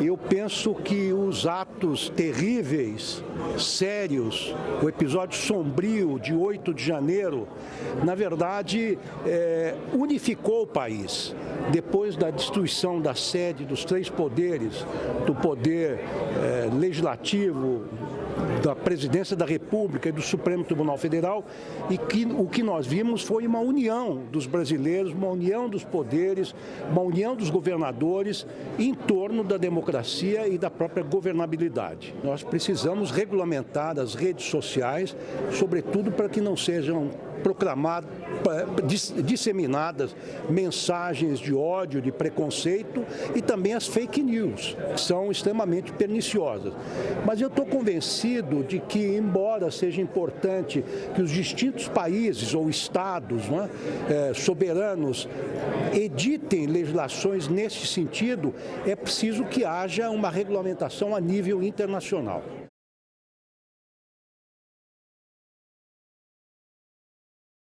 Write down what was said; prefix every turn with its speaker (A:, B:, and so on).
A: Eu penso que os atos terríveis, sérios, o episódio sombrio de 8 de janeiro, na verdade, é, unificou o país. Depois da destruição da sede dos três poderes, do poder é, legislativo, da presidência da República e do Supremo Tribunal Federal e que o que nós vimos foi uma união dos brasileiros, uma união dos poderes, uma união dos governadores em torno da democracia e da própria governabilidade. Nós precisamos regulamentar as redes sociais, sobretudo para que não sejam proclamadas, disseminadas mensagens de ódio, de preconceito e também as fake news, que são extremamente perniciosas. Mas eu estou convencido de que, embora seja importante que os distintos países ou estados né, é, soberanos editem legislações nesse sentido, é preciso que haja uma regulamentação a nível internacional.